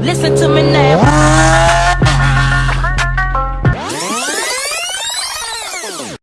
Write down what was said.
Listen to me now.